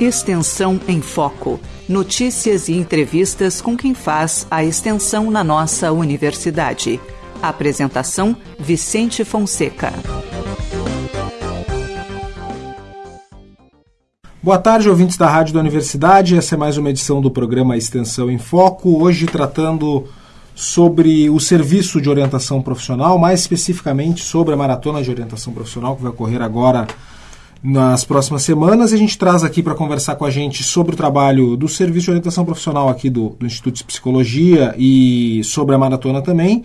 Extensão em Foco. Notícias e entrevistas com quem faz a extensão na nossa universidade. Apresentação: Vicente Fonseca. Boa tarde, ouvintes da Rádio da Universidade. Essa é mais uma edição do programa Extensão em Foco. Hoje tratando sobre o serviço de orientação profissional, mais especificamente sobre a maratona de orientação profissional que vai ocorrer agora nas próximas semanas. A gente traz aqui para conversar com a gente sobre o trabalho do Serviço de Orientação Profissional aqui do, do Instituto de Psicologia e sobre a maratona também.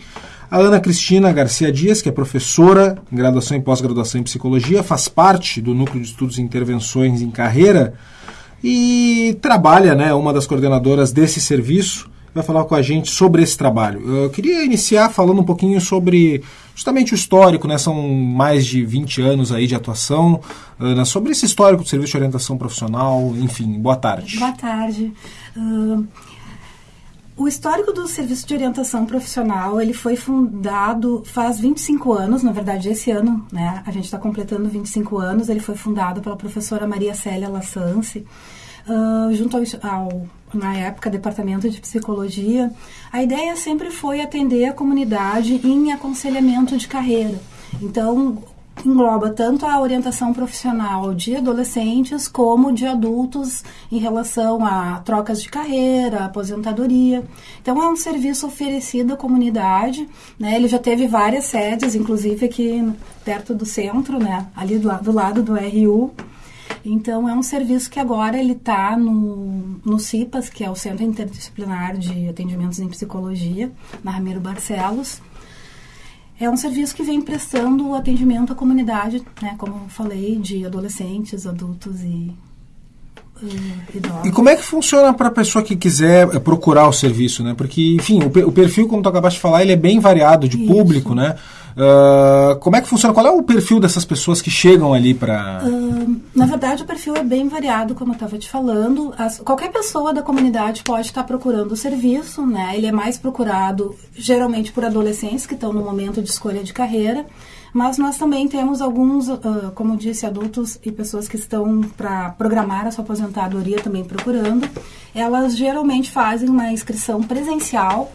A Ana Cristina Garcia Dias, que é professora em graduação e pós-graduação em psicologia, faz parte do Núcleo de Estudos e Intervenções em Carreira e trabalha, né, uma das coordenadoras desse serviço vai falar com a gente sobre esse trabalho. Eu queria iniciar falando um pouquinho sobre justamente o histórico, né? São mais de 20 anos aí de atuação, Ana, sobre esse histórico do Serviço de Orientação Profissional, enfim, boa tarde. Boa tarde. Uh, o histórico do Serviço de Orientação Profissional, ele foi fundado faz 25 anos, na verdade esse ano, né? A gente está completando 25 anos, ele foi fundado pela professora Maria Célia Lassance, uh, junto ao, ao na época, Departamento de Psicologia, a ideia sempre foi atender a comunidade em aconselhamento de carreira. Então, engloba tanto a orientação profissional de adolescentes como de adultos em relação a trocas de carreira, aposentadoria. Então é um serviço oferecido à comunidade, né? Ele já teve várias sedes, inclusive aqui perto do centro, né? Ali do, do lado do RU. Então, é um serviço que agora ele está no, no CIPAS, que é o Centro Interdisciplinar de Atendimentos em Psicologia, na Ramiro Barcelos. É um serviço que vem prestando atendimento à comunidade, né, como falei, de adolescentes, adultos e e como é que funciona para a pessoa que quiser procurar o serviço, né? Porque, enfim, o, perfil, como tu acabaste de falar, ele é bem variado de Isso. público, né? Uh, como é que funciona? Qual é o perfil dessas pessoas que chegam ali para. Uh, na verdade, o perfil é bem variado, como eu estava te falando. As, qualquer pessoa da comunidade pode estar procurando o serviço, né? Ele é mais procurado geralmente por adolescentes que estão no momento de escolha de carreira. Mas nós também temos alguns, uh, como disse, adultos e pessoas que estão para programar a sua aposentadoria também procurando. Elas geralmente fazem uma inscrição presencial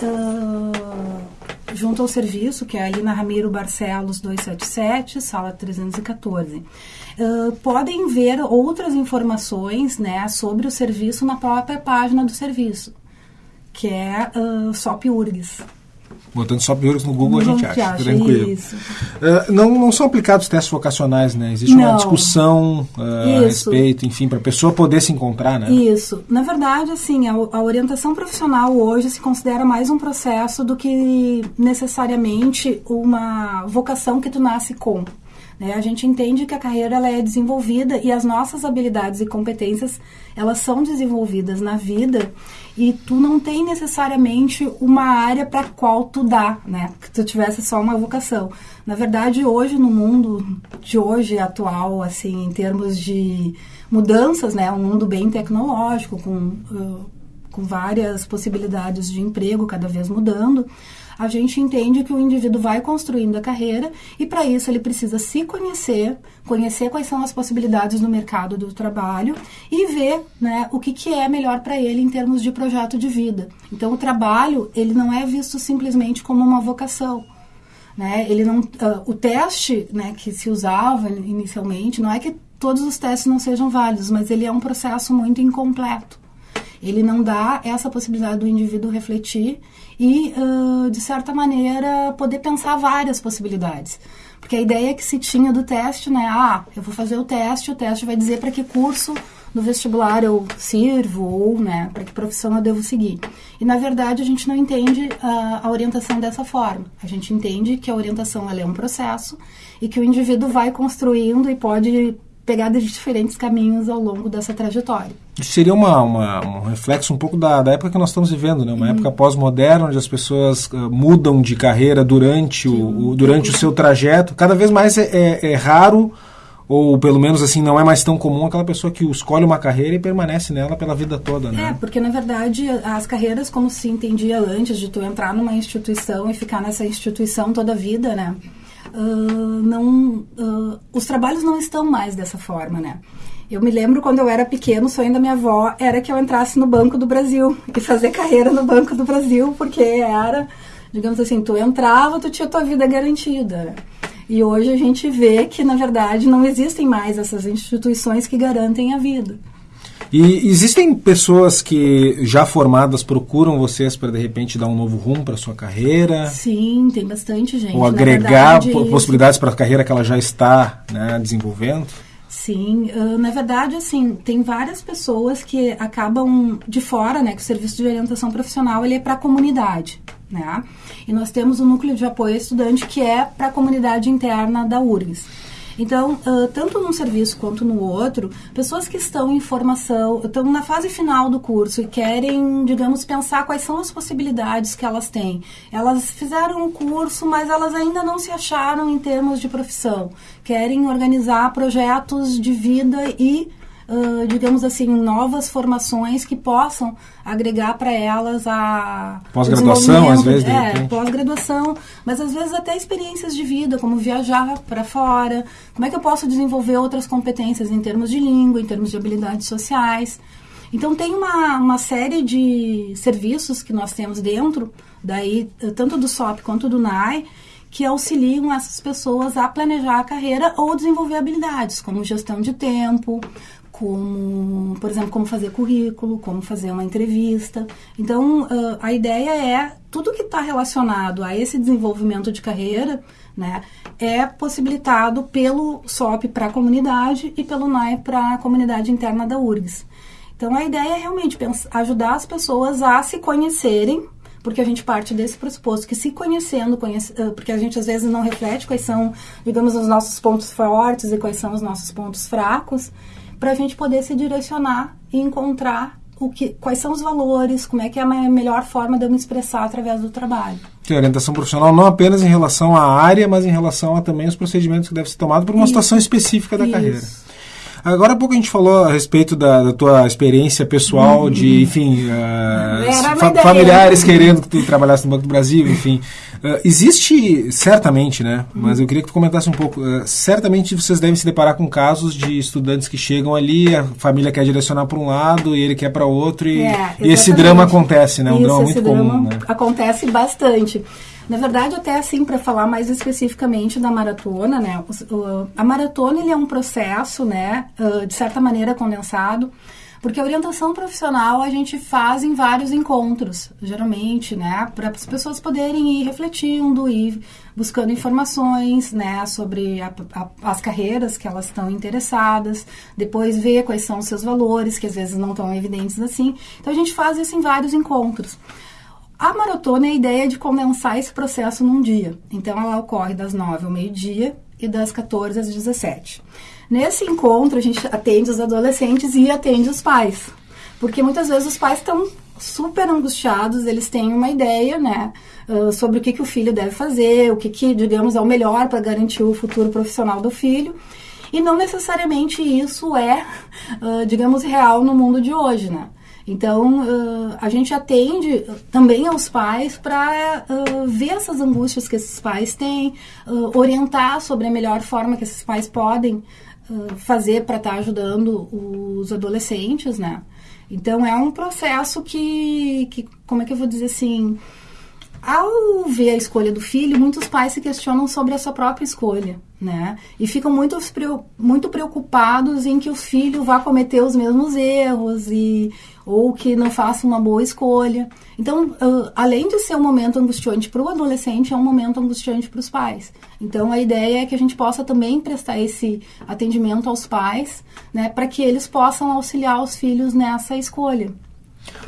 uh, junto ao serviço, que é ali na Ramiro Barcelos 277, sala 314. Uh, podem ver outras informações né, sobre o serviço na própria página do serviço, que é uh, SOP URGS. Botando só piores no Google, a gente acha, acha, tranquilo. Uh, não, não são aplicados testes vocacionais, né? Existe não. uma discussão uh, a respeito, enfim, para a pessoa poder se encontrar, né? Isso. Na verdade, assim, a, a, orientação profissional hoje se considera mais um processo do que necessariamente uma vocação que tu nasce com. Né? A gente entende que a carreira ela é desenvolvida e as nossas habilidades e competências elas são desenvolvidas na vida e tu não tem necessariamente uma área para qual tu dá, né? Que tu tivesse só uma vocação. Na verdade, hoje no mundo de hoje atual, assim, em termos de mudanças, né? Um mundo bem tecnológico com uh, com várias possibilidades de emprego cada vez mudando a gente entende que o indivíduo vai construindo a carreira e para isso ele precisa se conhecer, conhecer quais são as possibilidades no mercado do trabalho e ver né, o que, que é melhor para ele em termos de projeto de vida. Então o trabalho ele não é visto simplesmente como uma vocação. Né? Ele não, uh, o teste né, que se usava inicialmente não é que todos os testes não sejam válidos, mas ele é um processo muito incompleto. Ele não dá essa possibilidade do indivíduo refletir e, uh, de certa maneira, poder pensar várias possibilidades. Porque a ideia que se tinha do teste, né? Ah, eu vou fazer o teste, o teste vai dizer para que curso no vestibular eu sirvo ou, né, para que profissão eu devo seguir. E, na verdade, a gente não entende a, a orientação dessa forma. A gente entende que a orientação é um processo e que o indivíduo vai construindo e pode pegadas de diferentes caminhos ao longo dessa trajetória. Isso seria uma, uma, um reflexo um pouco da, da época que nós estamos vivendo, né? uma uhum. época pós-moderna, onde as pessoas uh, mudam de carreira durante, o, o, durante o seu trajeto. Cada vez mais é, é, é, raro, ou pelo menos assim, não é mais tão comum aquela pessoa que escolhe uma carreira e permanece nela pela vida toda. Né? É, porque na verdade as carreiras, como se entendia antes de tu entrar numa instituição e ficar nessa instituição toda a vida, né? Uh, não. Uh, os trabalhos não estão mais dessa forma, né? Eu me lembro quando eu era pequeno, o sonho da minha avó era que eu entrasse no Banco do Brasil e fazer carreira no Banco do Brasil, porque era, digamos assim, tu entrava, tu tinha tua vida garantida. E hoje a gente vê que, na verdade, não existem mais essas instituições que garantem a vida. E existem pessoas que já formadas procuram vocês para de repente dar um novo rumo para sua carreira? Sim, tem bastante gente. Ou agregar verdade, possibilidades para a carreira que ela já está né, desenvolvendo? Sim, uh, na verdade, assim, tem várias pessoas que acabam de fora, né, que o serviço de orientação profissional ele é para a comunidade, né? E nós temos o núcleo de apoio estudante que é para a comunidade interna da URGS. Então, uh, tanto num serviço quanto no outro, pessoas que estão em formação, estão na fase final do curso e querem, digamos, pensar quais são as possibilidades que elas têm. Elas fizeram o curso, mas elas ainda não se acharam em termos de profissão. Querem organizar projetos de vida e uh, digamos assim, novas formações que possam agregar para elas a pós-graduação, às vezes, é, pós-graduação, mas às vezes até experiências de vida, como viajar para fora. Como é que eu posso desenvolver outras competências em termos de língua, em termos de habilidades sociais? Então tem uma, uma série de serviços que nós temos dentro, daí tanto do SOP quanto do NAI, que auxiliam essas pessoas a planejar a carreira ou desenvolver habilidades, como gestão de tempo, como, por exemplo, como fazer currículo, como fazer uma entrevista. Então, uh, a ideia é tudo que está relacionado a esse desenvolvimento de carreira, né, é possibilitado pelo SOP para a comunidade e pelo NAE para a comunidade interna da URGS. Então, a ideia é realmente pensar, ajudar as pessoas a se conhecerem, porque a gente parte desse pressuposto que se conhecendo, conhece, porque a gente às vezes não reflete quais são, digamos, os nossos pontos fortes e quais são os nossos pontos fracos, para a gente poder se direcionar e encontrar o que, quais são os valores, como é que é a melhor forma de eu me expressar através do trabalho. Tem orientação profissional não apenas em relação à área, mas em relação a também os procedimentos que devem ser tomados por uma Isso. situação específica da Isso. carreira. Agora há pouco a gente falou a respeito da, da tua experiência pessoal, uhum. de, enfim, uh, fa familiares querendo que tu trabalhasse no Banco do Brasil, enfim. Uh, existe, certamente, né? Uhum. Mas eu queria que tu comentasse um pouco. Uh, certamente vocês devem se deparar com casos de estudantes que chegam ali, a família quer direcionar para um lado e ele quer para outro, e, é, e, esse drama acontece, né? Um Isso, drama muito comum. Né? Acontece bastante. Na verdade, até assim, para falar mais especificamente da maratona, né? A maratona ele é um processo, né, de certa maneira condensado, porque a orientação profissional a gente faz em vários encontros, geralmente, né, para as pessoas poderem ir refletindo e buscando informações, né, sobre a, a, as carreiras que elas estão interessadas, depois ver quais são os seus valores, que às vezes não estão evidentes assim. Então a gente faz isso em vários encontros. A maratona é a ideia de condensar esse processo num dia. Então, ela ocorre das 9 ao meio-dia e das 14 às 17. Nesse encontro, a gente atende os adolescentes e atende os pais. Porque muitas vezes os pais estão super angustiados, eles têm uma ideia, né, sobre o que, que o filho deve fazer, o que, que digamos, é o melhor para garantir o futuro profissional do filho. E não necessariamente isso é, digamos, real no mundo de hoje, né? Então, a gente atende também aos pais para ver essas angústias que esses pais têm, orientar sobre a melhor forma que esses pais podem fazer para estar tá ajudando os adolescentes, né? Então, é um processo que, que, como é que eu vou dizer assim, ao ver a escolha do filho, muitos pais se questionam sobre a sua própria escolha, né? E ficam muito, muito preocupados em que o filho vá cometer os mesmos erros e ou que não faça uma boa escolha. Então, uh, além de ser um momento angustiante para o adolescente, é um momento angustiante para os pais. Então, a ideia é que a gente possa também prestar esse atendimento aos pais, né, para que eles possam auxiliar os filhos nessa escolha.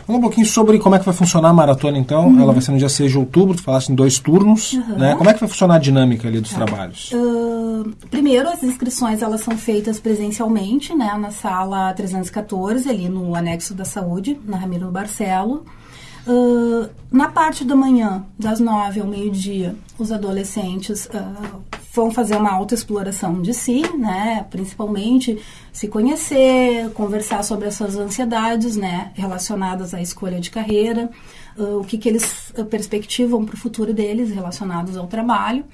Fala um pouquinho sobre como é que vai funcionar a maratona, então. Uhum. Ela vai ser no dia 6 de outubro, tu falaste em dois turnos. Uhum. Né? Como é que vai funcionar a dinâmica ali dos tá. trabalhos? Uh, primeiro, as inscrições elas são feitas presencialmente, né, na sala 314, ali no anexo da saúde, na Ramiro Barcelo. Uh, na parte da manhã, das nove ao meio-dia, os adolescentes uh, vão fazer uma autoexploração de si, né? Principalmente se conhecer, conversar sobre as suas ansiedades, né? Relacionadas à escolha de carreira, uh, o que, que eles perspectivam para o futuro deles relacionados ao trabalho.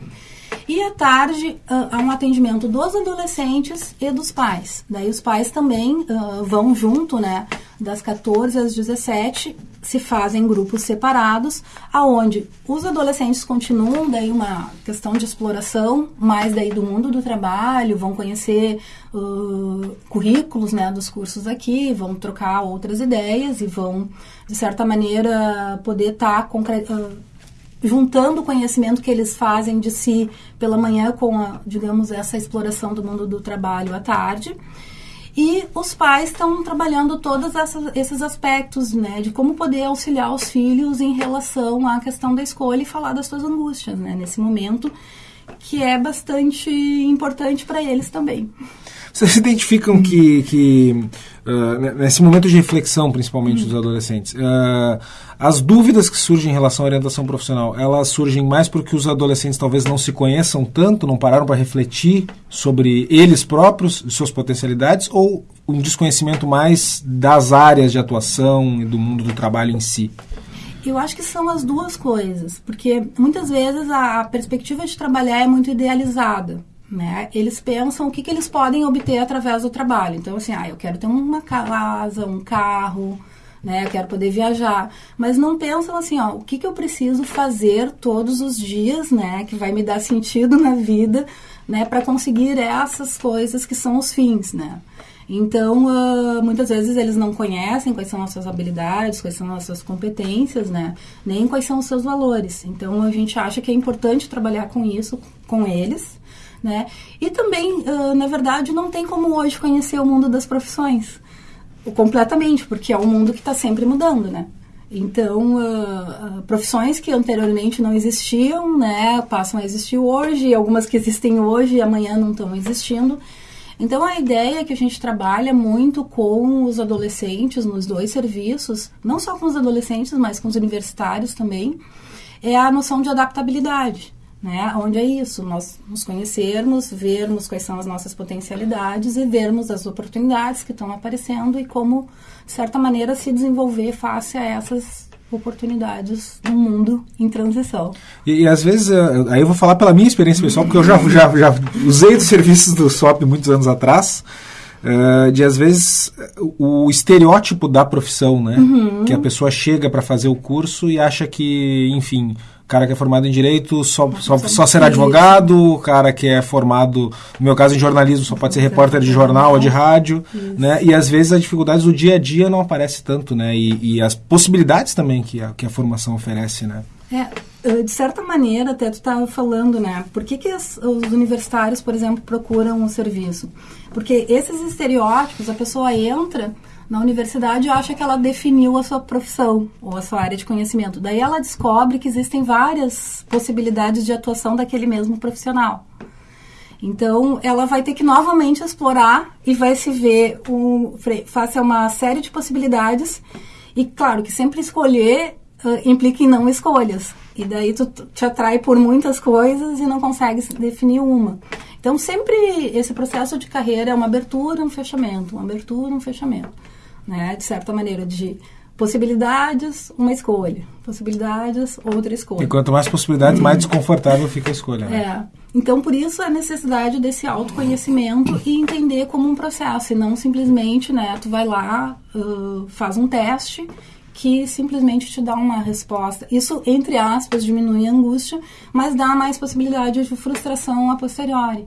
E à tarde uh, há um atendimento dos adolescentes e dos pais. Daí os pais também uh, vão junto, né? Das 14 às 17 se fazem grupos separados, aonde os adolescentes continuam daí uma questão de exploração, mais daí do mundo do trabalho, vão conhecer uh, currículos, né, dos cursos aqui, vão trocar outras ideias e vão de certa maneira poder estar tá juntando o conhecimento que eles fazem de si pela manhã com, a, digamos, essa exploração do mundo do trabalho à tarde. E os pais estão trabalhando todos esses aspectos, né, de como poder auxiliar os filhos em relação à questão da escolha e falar das suas angústias, né, nesse momento que é bastante importante para eles também. Vocês identificam que, que uh, nesse momento de reflexão, principalmente dos adolescentes, uh, as dúvidas que surgem em relação à orientação profissional, elas surgem mais porque os adolescentes talvez não se conheçam tanto, não pararam para refletir sobre eles próprios, suas potencialidades, ou um desconhecimento mais das áreas de atuação e do mundo do trabalho em si? Eu acho que são as duas coisas, porque muitas vezes a perspectiva de trabalhar é muito idealizada. Né? Eles pensam o que, que eles podem obter através do trabalho. Então, assim, ah, eu quero ter uma casa, um carro, né? Eu quero poder viajar. Mas não pensam assim, ó, o que, que eu preciso fazer todos os dias, né? Que vai me dar sentido na vida, né? Para conseguir essas coisas que são os fins, né? Então, uh, muitas vezes eles não conhecem quais são as suas habilidades, quais são as suas competências, né? Nem quais são os seus valores. Então, a gente acha que é importante trabalhar com isso com eles, né? E também, uh, na verdade, não tem como hoje conhecer o mundo das profissões completamente, porque é um mundo que está sempre mudando, né? Então, uh, uh, profissões que anteriormente não existiam, né, passam a existir hoje, algumas que existem hoje e amanhã não estão existindo. Então, a ideia é que a gente trabalha muito com os adolescentes nos dois serviços, não só com os adolescentes, mas com os universitários também, é a noção de adaptabilidade né? Onde é isso, nós nos conhecermos, vermos quais são as nossas potencialidades e vermos as oportunidades que estão aparecendo e como, de certa maneira, se desenvolver face a essas oportunidades no mundo em transição. E, e às vezes, eh, aí eu vou falar pela minha experiência pessoal, porque eu já, já, já usei dos serviços do SOP muitos anos atrás, Uh, de às vezes o estereótipo da profissão, né? Uhum. Que a pessoa chega para fazer o curso e acha que, enfim, cara que é formado em direito só, só, só será advogado, o cara que é formado, no meu caso, em jornalismo, só pode ser repórter de jornal ou de rádio, né? E às vezes as dificuldades do dia a dia não aparecem tanto, né? E, e as possibilidades também que a, que a formação oferece, né? É, de certa maneira, até tu estava falando, né? Por que, que as, os universitários, por exemplo, procuram um serviço? Porque esses estereótipos, a pessoa entra na universidade acha que ela definiu a sua profissão ou a sua área de conhecimento. Daí ela descobre que existem várias possibilidades de atuação daquele mesmo profissional. Então, ela vai ter que novamente explorar e vai se ver um, face a uma série de possibilidades. E, claro, que sempre escolher uh, implica em não escolhas. E daí tu te atrai por muitas coisas e não consegue definir uma. Então, sempre esse processo de carreira é uma abertura, um fechamento, uma abertura, um fechamento né? De certa maneira, de possibilidades, uma escolha. Possibilidades, outra escolha. E quanto mais possibilidades, mais desconfortável fica a escolha. Né? É. Então, por isso a necessidade desse autoconhecimento e entender como um processo, e não simplesmente, né, tu vai lá, uh, faz um teste que simplesmente te dá uma resposta. Isso, entre aspas, diminui a angústia, mas dá mais possibilidade de frustração a posteriori.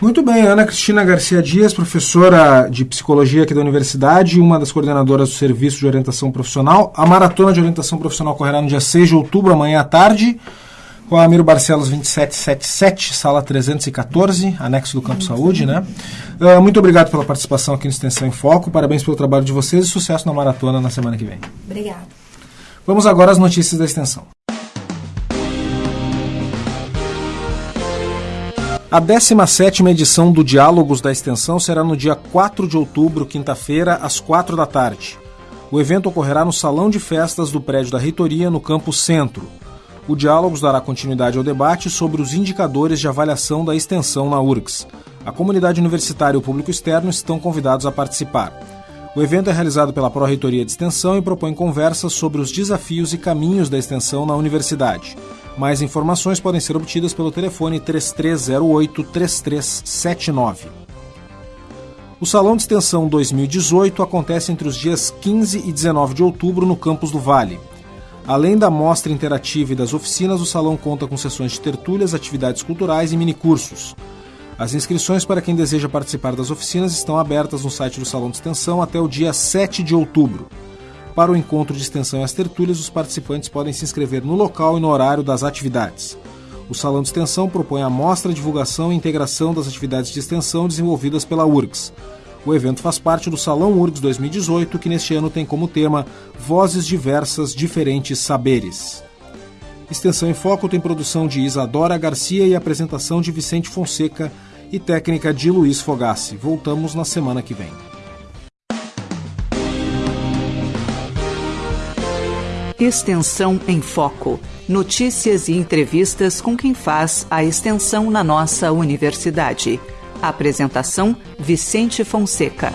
Muito bem, Ana Cristina Garcia Dias, professora de psicologia aqui da universidade, uma das coordenadoras do Serviço de Orientação Profissional. A maratona de orientação profissional correrá no dia 6 de outubro, amanhã à tarde, com a Amiro Barcelos 2777, sala 314, anexo do Campo Saúde, né? Uh, muito obrigado pela participação aqui no Extensão em Foco, parabéns pelo trabalho de vocês e sucesso na maratona na semana que vem. Obrigada. Vamos agora às notícias da extensão. A 17ª edição do Diálogos da Extensão será no dia 4 de outubro, quinta-feira, às 4 da tarde. O evento ocorrerá no Salão de Festas do prédio da Reitoria, no Campo Centro. O Diálogos dará continuidade ao debate sobre os indicadores de avaliação da extensão na URGS. A comunidade universitária e o público externo estão convidados a participar. O evento é realizado pela Pró-Reitoria de Extensão e propõe conversas sobre os desafios e caminhos da extensão na universidade. Mais informações podem ser obtidas pelo telefone 3308-3379. O Salão de Extensão 2018 acontece entre os dias 15 e 19 de outubro no Campus do Vale. Além da mostra interativa e das oficinas, o salão conta com sessões de tertúlias, atividades culturais e minicursos. As inscrições para quem deseja participar das oficinas estão abertas no site do Salão de Extensão até o dia 7 de outubro. Para o encontro de extensão e as tertúlias, os participantes podem se inscrever no local e no horário das atividades. O Salão de Extensão propõe a mostra, divulgação e integração das atividades de extensão desenvolvidas pela URGS. O evento faz parte do Salão URGS 2018, que neste ano tem como tema Vozes Diversas, Diferentes Saberes. Extensão em Foco tem produção de Isadora Garcia e apresentação de Vicente Fonseca e técnica de Luiz Fogassi. Voltamos na semana que vem. Extensão em Foco. Notícias e entrevistas com quem faz a extensão na nossa universidade. Apresentação: Vicente Fonseca.